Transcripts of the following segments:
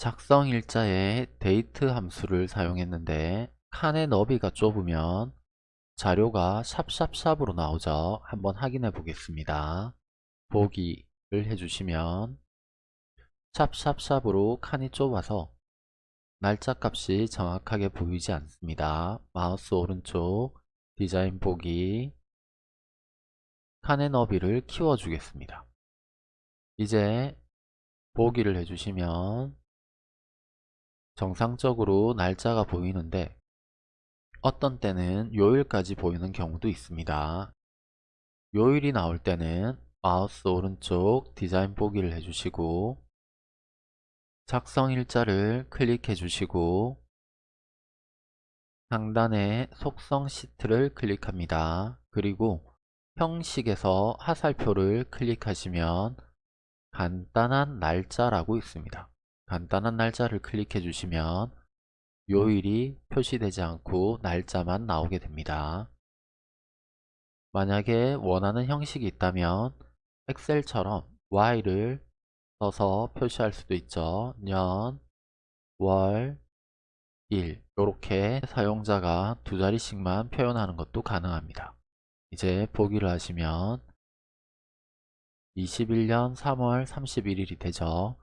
작성 일자에 데이트 함수를 사용했는데 칸의 너비가 좁으면 자료가 샵샵샵으로 나오죠. 한번 확인해 보겠습니다. 보기를 해주시면 샵샵샵으로 칸이 좁아서 날짜 값이 정확하게 보이지 않습니다. 마우스 오른쪽 디자인 보기 칸의 너비를 키워주겠습니다. 이제 보기를 해주시면 정상적으로 날짜가 보이는데 어떤 때는 요일까지 보이는 경우도 있습니다. 요일이 나올 때는 마우스 오른쪽 디자인 보기를 해주시고 작성 일자를 클릭해 주시고 상단에 속성 시트를 클릭합니다. 그리고 형식에서 하살표를 클릭하시면 간단한 날짜라고 있습니다. 간단한 날짜를 클릭해 주시면 요일이 표시되지 않고 날짜만 나오게 됩니다. 만약에 원하는 형식이 있다면 엑셀처럼 Y를 써서 표시할 수도 있죠. 년, 월, 일 이렇게 사용자가 두 자리씩만 표현하는 것도 가능합니다. 이제 보기를 하시면 21년 3월 31일이 되죠.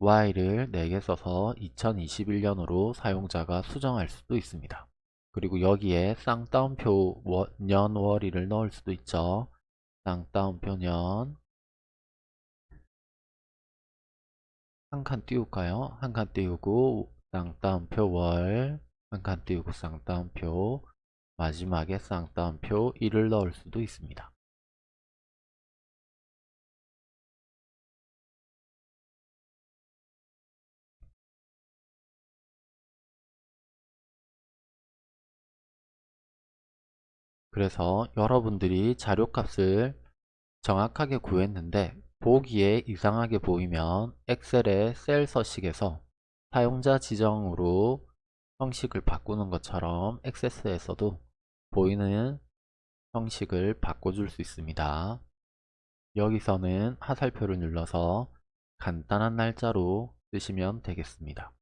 Y를 4개 써서 2021년으로 사용자가 수정할 수도 있습니다. 그리고 여기에 쌍따옴표 년 월일을 넣을 수도 있죠. 쌍따옴표 년 한 칸 띄울까요? 한 칸 띄우고 쌍따옴표 월 한 칸 띄우고 쌍따옴표 마지막에 쌍따옴표 1을 넣을 수도 있습니다. 그래서 여러분들이 자료값을 정확하게 구했는데 보기에 이상하게 보이면 엑셀의 셀 서식에서 사용자 지정으로 형식을 바꾸는 것처럼 액세스에서도 보이는 형식을 바꿔줄 수 있습니다. 여기서는 하살표를 눌러서 간단한 날짜로 쓰시면 되겠습니다.